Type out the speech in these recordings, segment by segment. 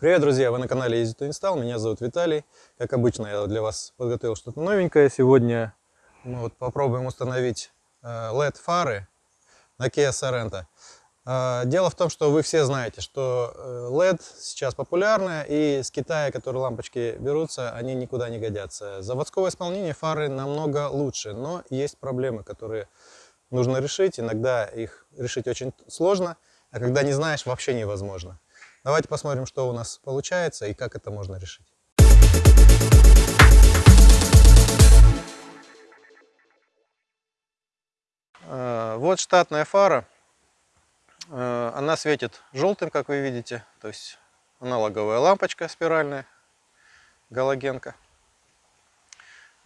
Привет, друзья! Вы на канале Easy to Install. Меня зовут Виталий. Как обычно, я для вас подготовил что-то новенькое. Сегодня мы вот попробуем установить LED-фары э, на Kia Sorento. Э, дело в том, что вы все знаете, что LED э, сейчас популярны, и с Китая, которые лампочки берутся, они никуда не годятся. Заводского исполнения фары намного лучше, но есть проблемы, которые нужно решить. Иногда их решить очень сложно, а когда не знаешь, вообще невозможно. Давайте посмотрим, что у нас получается и как это можно решить. Э, вот штатная фара. Э, она светит желтым, как вы видите. То есть аналоговая лампочка спиральная, галогенка.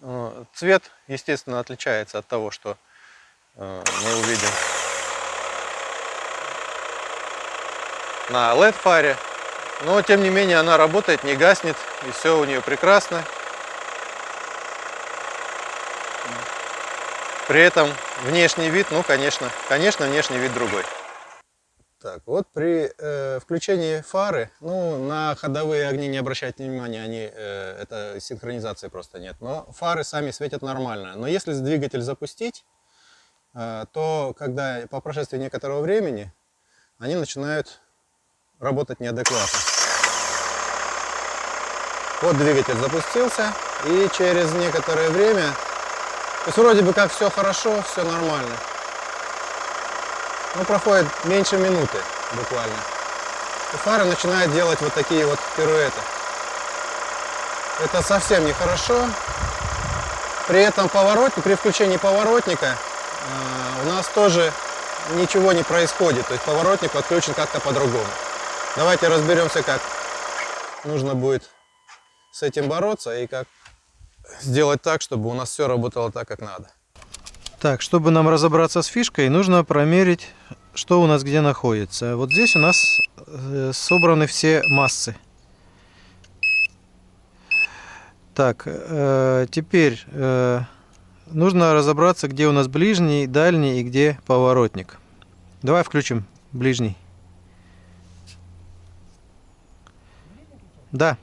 Э, цвет, естественно, отличается от того, что мы увидим на LED-фаре. Но, тем не менее, она работает, не гаснет, и все у нее прекрасно. При этом внешний вид, ну, конечно, конечно, внешний вид другой. Так, вот при э, включении фары, ну, на ходовые огни не обращайте внимания, они, э, это синхронизации просто нет, но фары сами светят нормально. Но если двигатель запустить, э, то когда по прошествии некоторого времени они начинают работать неадекватно. Вот двигатель запустился, и через некоторое время, то есть вроде бы как все хорошо, все нормально. Но проходит меньше минуты буквально. И фара начинает делать вот такие вот пируэты. Это совсем нехорошо. При этом поворотник, при включении поворотника э, у нас тоже ничего не происходит. То есть поворотник отключен как-то по-другому. Давайте разберемся, как нужно будет с этим бороться и как сделать так, чтобы у нас все работало так, как надо. Так, чтобы нам разобраться с фишкой, нужно промерить, что у нас где находится. Вот здесь у нас э, собраны все массы. Так, э, теперь э, нужно разобраться, где у нас ближний, дальний и где поворотник. Давай включим ближний. Да.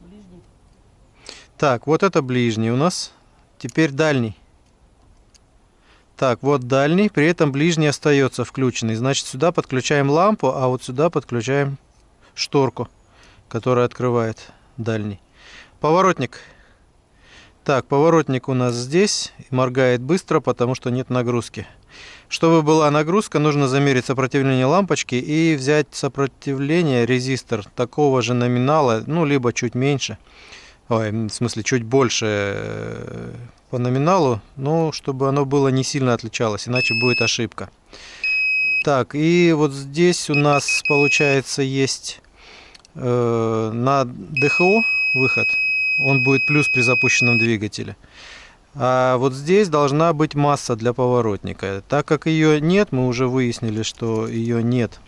Ближний. Так, вот это ближний у нас. Теперь дальний. Так, вот дальний, при этом ближний остается включенный. Значит, сюда подключаем лампу, а вот сюда подключаем шторку, которая открывает дальний. Поворотник. Так, поворотник у нас здесь. Моргает быстро, потому что нет нагрузки. Чтобы была нагрузка, нужно замерить сопротивление лампочки и взять сопротивление, резистор такого же номинала, ну, либо чуть меньше, ой, в смысле, чуть больше э, по номиналу, но чтобы оно было не сильно отличалось, иначе будет ошибка. Так, и вот здесь у нас, получается, есть э, на ДХО выход, он будет плюс при запущенном двигателе. А вот здесь должна быть масса для поворотника. Так как ее нет, мы уже выяснили, что ее нет.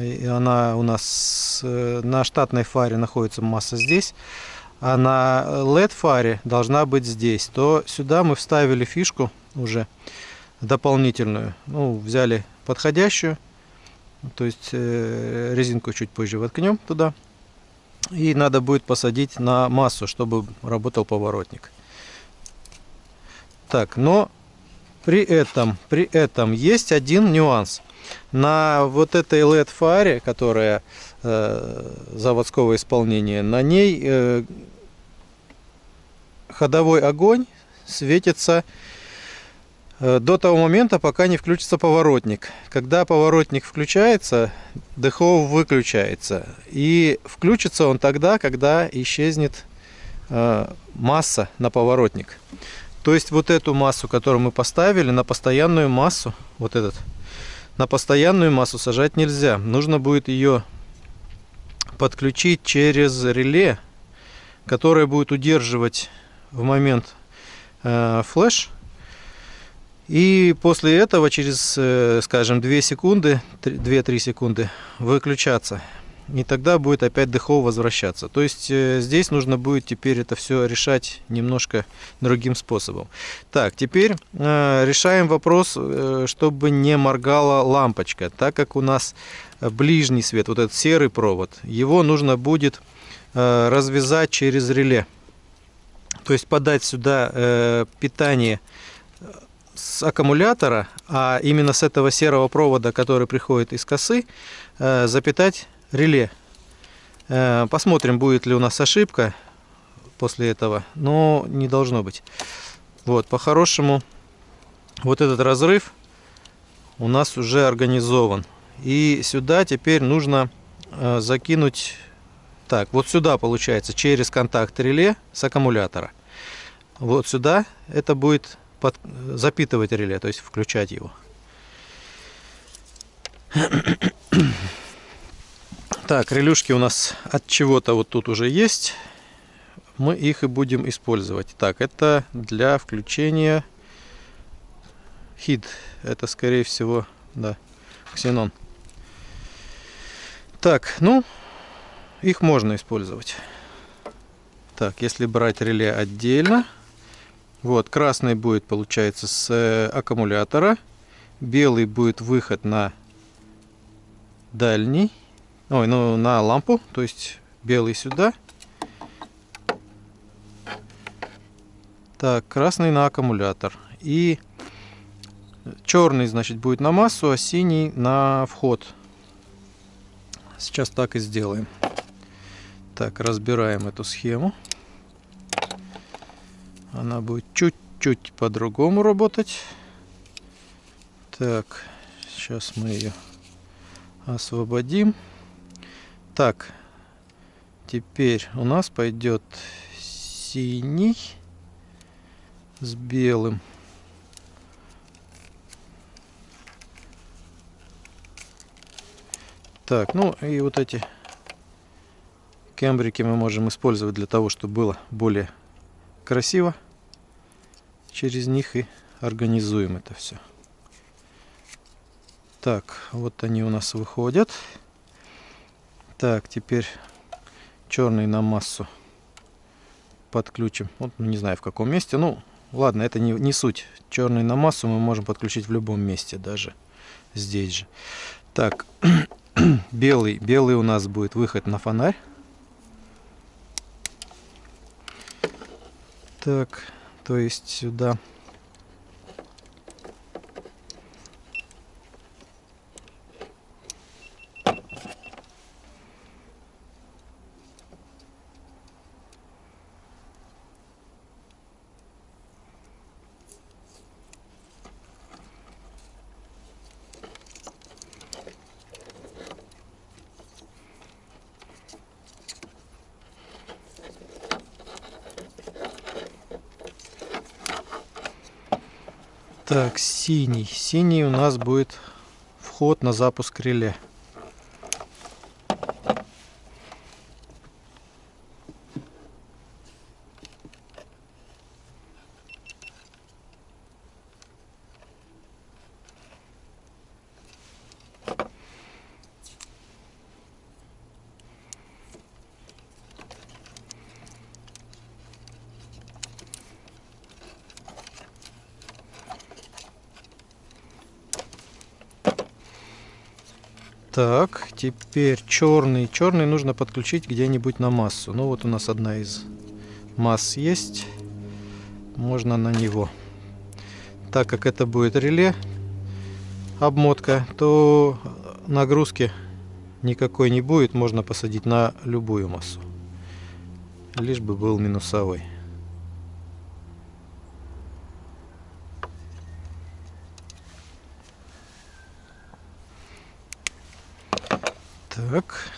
И она у нас э, на штатной фаре находится масса здесь, а на LED фаре должна быть здесь. То сюда мы вставили фишку уже дополнительную. Ну, взяли подходящую, то есть э, резинку чуть позже воткнем туда. И надо будет посадить на массу, чтобы работал поворотник. Так, но при этом, при этом есть один нюанс. На вот этой LED фаре, которая э, заводского исполнения, на ней э, ходовой огонь светится э, до того момента, пока не включится поворотник. Когда поворотник включается, ДХО выключается. И включится он тогда, когда исчезнет э, масса на поворотник. То есть вот эту массу, которую мы поставили, на постоянную массу, вот этот, на постоянную массу сажать нельзя. Нужно будет ее подключить через реле, которое будет удерживать в момент э, флеш. И после этого через, э, скажем, 2 секунды, 2-3 секунды выключаться. И тогда будет опять дехол возвращаться. То есть э, здесь нужно будет теперь это все решать немножко другим способом. Так, теперь э, решаем вопрос, э, чтобы не моргала лампочка, так как у нас ближний свет, вот этот серый провод, его нужно будет э, развязать через реле. То есть подать сюда э, питание с аккумулятора, а именно с этого серого провода, который приходит из косы, э, запитать реле. Э, посмотрим, будет ли у нас ошибка после этого, но не должно быть. Вот, по-хорошему, вот этот разрыв у нас уже организован. И сюда теперь нужно э, закинуть, так, вот сюда получается, через контакт реле с аккумулятора. Вот сюда это будет под, запитывать реле, то есть включать его. Так, релюшки у нас от чего-то вот тут уже есть. Мы их и будем использовать. Так, это для включения хид. Это, скорее всего, да, ксенон. Так, ну, их можно использовать. Так, если брать реле отдельно, вот, красный будет, получается, с э, аккумулятора. Белый будет выход на дальний. Ой, ну, на лампу. То есть, белый сюда. Так, красный на аккумулятор. И черный, значит, будет на массу, а синий на вход. Сейчас так и сделаем. Так, разбираем эту схему она будет чуть-чуть по-другому работать. Так, сейчас мы ее освободим. Так, теперь у нас пойдет синий с белым. Так, ну и вот эти кембрики мы можем использовать для того, чтобы было более красиво через них и организуем это все. Так, вот они у нас выходят. Так, теперь черный на массу подключим. Вот, не знаю в каком месте. Ну, ладно, это не, не суть. Черный на массу мы можем подключить в любом месте, даже здесь же. Так, белый, белый у нас будет выход на фонарь. Так, то есть сюда Так, синий. Синий у нас будет вход на запуск реле. Так, теперь черный. Черный нужно подключить где-нибудь на массу. Ну вот у нас одна из масс есть. Можно на него. Так как это будет реле, обмотка, то нагрузки никакой не будет. Можно посадить на любую массу. Лишь бы был минусовой. Так.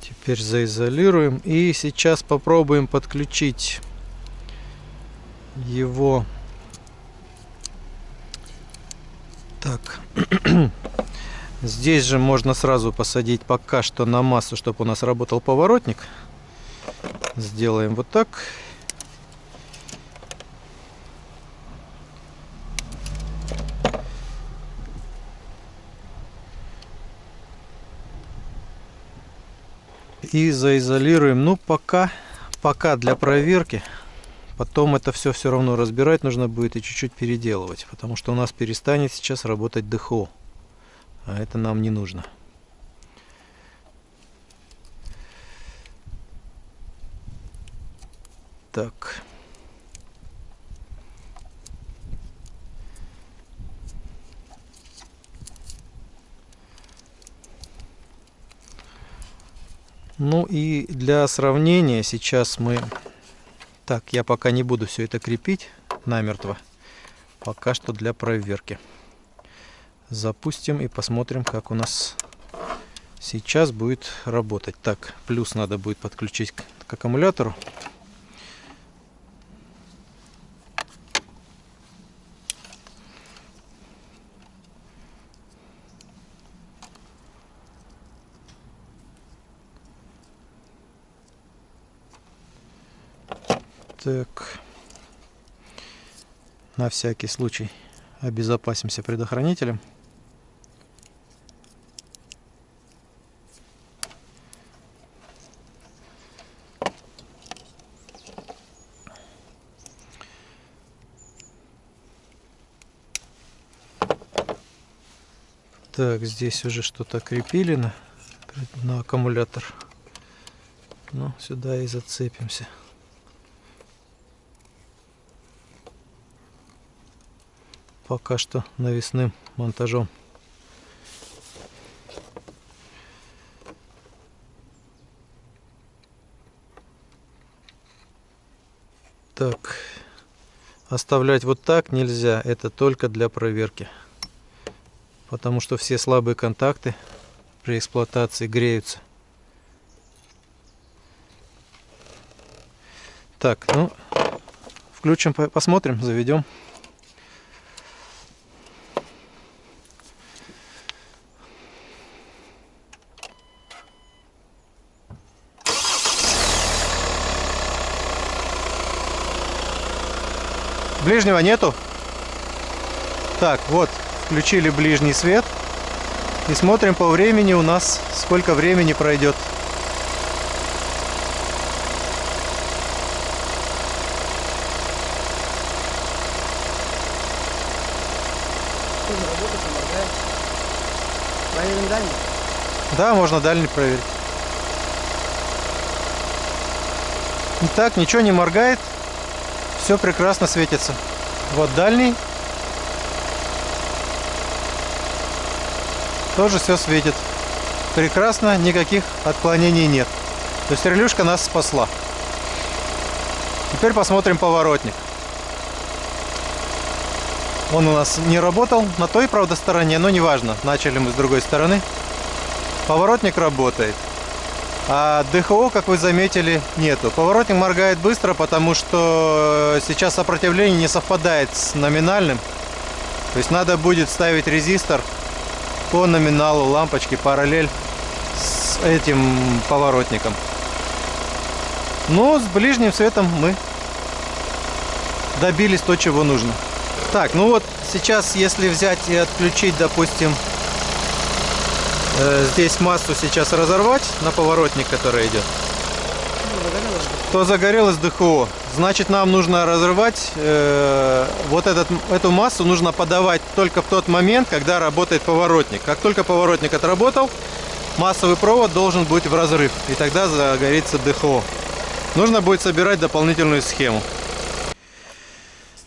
Теперь заизолируем. И сейчас попробуем подключить его. Так. Здесь же можно сразу посадить пока что на массу, чтобы у нас работал поворотник. Сделаем вот так. И заизолируем. Ну, пока, пока для проверки. Потом это все все равно разбирать нужно будет и чуть-чуть переделывать. Потому что у нас перестанет сейчас работать ДХО. А это нам не нужно. Так. Ну и для сравнения сейчас мы... Так, я пока не буду все это крепить намертво. Пока что для проверки. Запустим и посмотрим, как у нас сейчас будет работать. Так, плюс надо будет подключить к, к аккумулятору. Так. На всякий случай обезопасимся предохранителем. Так, здесь уже что-то крепили на, на аккумулятор. Ну, сюда и зацепимся. Пока что навесным монтажом. Так, оставлять вот так нельзя, это только для проверки потому что все слабые контакты при эксплуатации греются. Так, ну, включим, посмотрим, заведем. Ближнего нету. Так, вот, включили ближний свет и смотрим по времени у нас сколько времени пройдет. Проверим дальний? Да, можно дальний проверить. Итак, ничего не моргает. Все прекрасно светится. Вот дальний. Тоже все светит. Прекрасно, никаких отклонений нет. То есть релюшка нас спасла. Теперь посмотрим поворотник. Он у нас не работал на той, правда, стороне, но неважно. Начали мы с другой стороны. Поворотник работает. А ДХО, как вы заметили, нету. Поворотник моргает быстро, потому что сейчас сопротивление не совпадает с номинальным. То есть надо будет ставить резистор по номиналу лампочки параллель с этим поворотником. Но с ближним светом мы добились то, чего нужно. Так, ну вот сейчас, если взять и отключить, допустим, э, здесь массу сейчас разорвать на поворотник, который идет, то загорелось ДХО. Значит, нам нужно разрывать э, вот этот, эту массу, нужно подавать только в тот момент, когда работает поворотник. Как только поворотник отработал, массовый провод должен быть в разрыв, и тогда загорится ДХО. Нужно будет собирать дополнительную схему.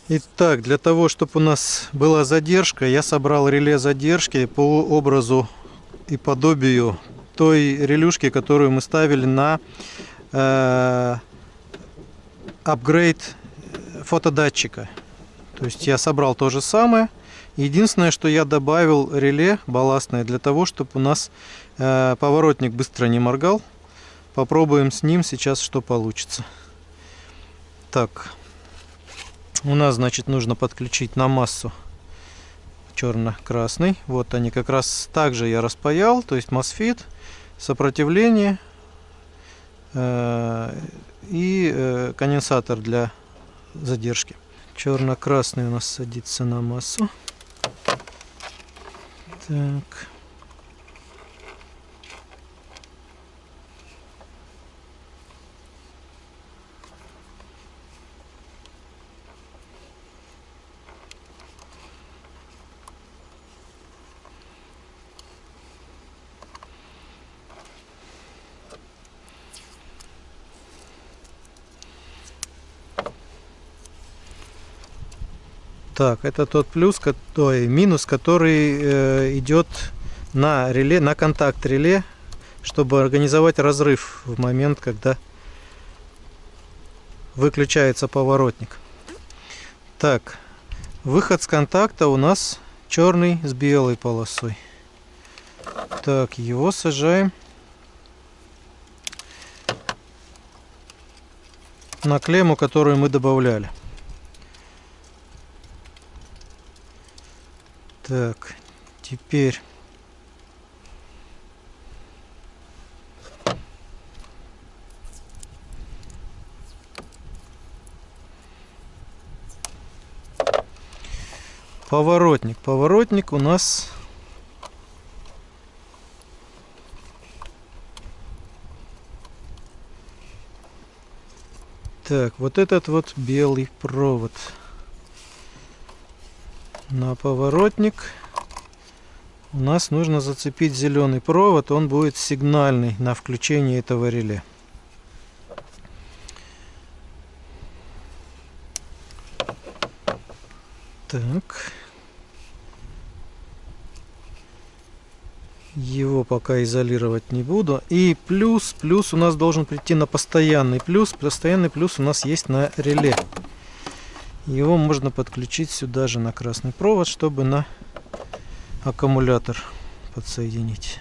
Итак, для того, чтобы у нас была задержка, я собрал реле задержки по образу и подобию той релюшки, которую мы ставили на э, апгрейд фотодатчика. То есть я собрал то же самое. Единственное, что я добавил реле балластное для того, чтобы у нас э, поворотник быстро не моргал. Попробуем с ним сейчас, что получится. Так, у нас, значит, нужно подключить на массу черно-красный. Вот они как раз также я распаял, то есть MOSFET, сопротивление э, и э, конденсатор для задержки. Черно-красный у нас садится на массу. Так. Так, это тот плюс, ой, минус, который э, идет на реле, на контакт реле, чтобы организовать разрыв в момент, когда выключается поворотник. Так, выход с контакта у нас черный с белой полосой. Так, его сажаем на клемму, которую мы добавляли. Так, теперь... Поворотник. Поворотник у нас... Так, вот этот вот белый провод на поворотник. У нас нужно зацепить зеленый провод он будет сигнальный на включение этого реле. Так. Его пока изолировать не буду. И плюс плюс у нас должен прийти на постоянный плюс. Постоянный плюс у нас есть на реле его можно подключить сюда же на красный провод, чтобы на аккумулятор подсоединить.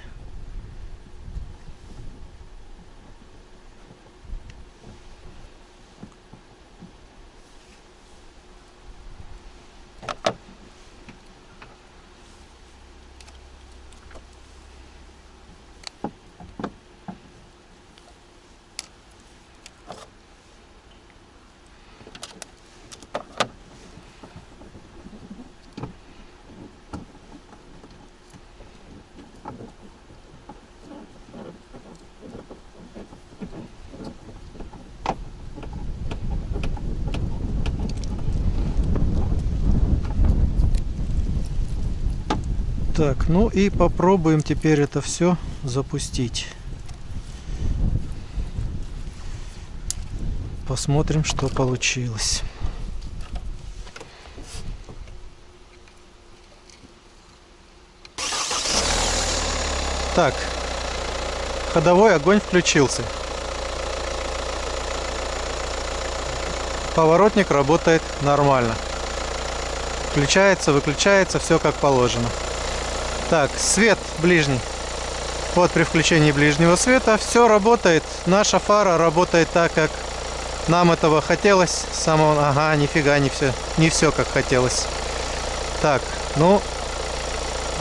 Так, ну и попробуем теперь это все запустить. Посмотрим, что получилось. Так, ходовой огонь включился. Поворотник работает нормально. Включается, выключается, все как положено. Так, свет ближний. Вот при включении ближнего света все работает. Наша фара работает так, как нам этого хотелось. Самого... Ага, нифига, не все, не все как хотелось. Так, ну,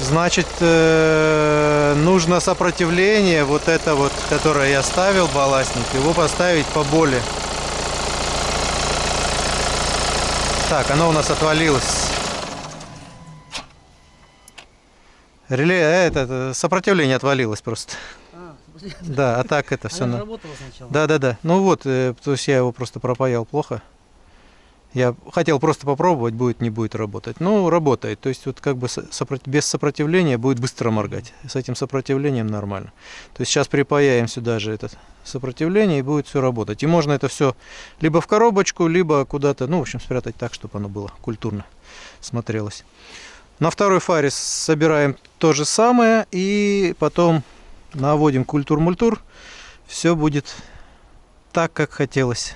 значит, э, нужно сопротивление, вот это вот, которое я ставил, балластник, его поставить поболее. Так, оно у нас отвалилось. Реле, э, это, это сопротивление отвалилось просто. А, да, а так это все. На... Да, да, да. Ну вот, э, то есть я его просто пропаял плохо. Я хотел просто попробовать, будет, не будет работать. Ну, работает. То есть вот как бы без сопротивления будет быстро моргать. С этим сопротивлением нормально. То есть сейчас припаяем сюда же это сопротивление и будет все работать. И можно это все либо в коробочку, либо куда-то, ну, в общем, спрятать так, чтобы оно было культурно смотрелось. На второй фаре собираем то же самое и потом наводим культур-мультур. Все будет так, как хотелось.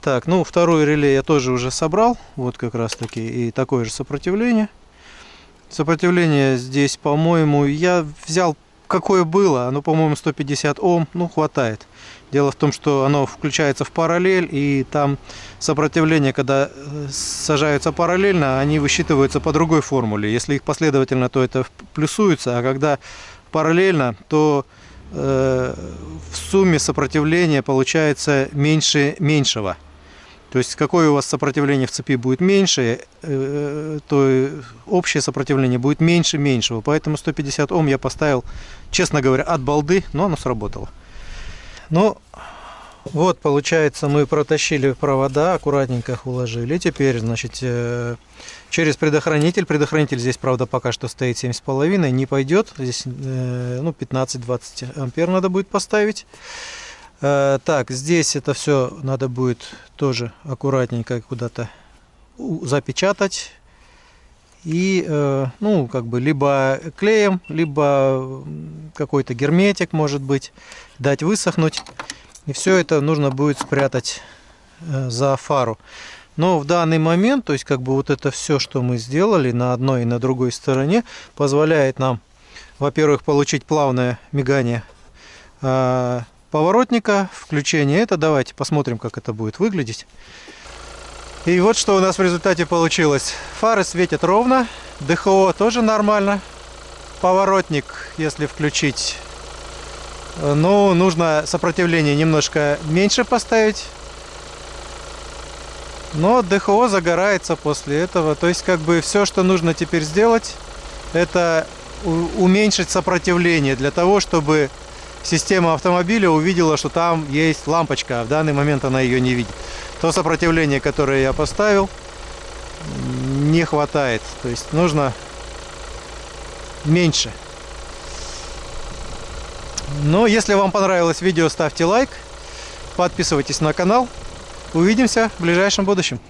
Так, ну второй реле я тоже уже собрал. Вот как раз таки и такое же сопротивление. Сопротивление здесь, по-моему, я взял какое было, оно, по-моему, 150 Ом, ну, хватает. Дело в том, что оно включается в параллель, и там сопротивление, когда э, сажаются параллельно, они высчитываются по другой формуле. Если их последовательно, то это плюсуется, а когда параллельно, то э, в сумме сопротивление получается меньше меньшего. То есть какое у вас сопротивление в цепи будет меньше, э, то общее сопротивление будет меньше меньшего. Поэтому 150 Ом я поставил, честно говоря, от балды, но оно сработало. Ну, вот, получается, мы протащили провода, аккуратненько их уложили. Теперь, значит, э, через предохранитель. Предохранитель здесь, правда, пока что стоит 7,5, не пойдет. Здесь, э, ну, 15-20 ампер надо будет поставить. Э, так, здесь это все надо будет тоже аккуратненько куда-то запечатать. И, э, ну, как бы, либо клеем, либо какой-то герметик, может быть, дать высохнуть. И все это нужно будет спрятать э, за фару. Но в данный момент, то есть, как бы, вот это все, что мы сделали на одной и на другой стороне, позволяет нам, во-первых, получить плавное мигание поворотника, включение. Это давайте посмотрим, как это будет выглядеть. И вот что у нас в результате получилось. Фары светят ровно, ДХО тоже нормально. Поворотник, если включить, ну, нужно сопротивление немножко меньше поставить. Но ДХО загорается после этого. То есть, как бы, все, что нужно теперь сделать, это уменьшить сопротивление для того, чтобы система автомобиля увидела, что там есть лампочка, а в данный момент она ее не видит. То сопротивление, которое я поставил, не хватает. То есть нужно меньше. Но если вам понравилось видео, ставьте лайк, подписывайтесь на канал. Увидимся в ближайшем будущем.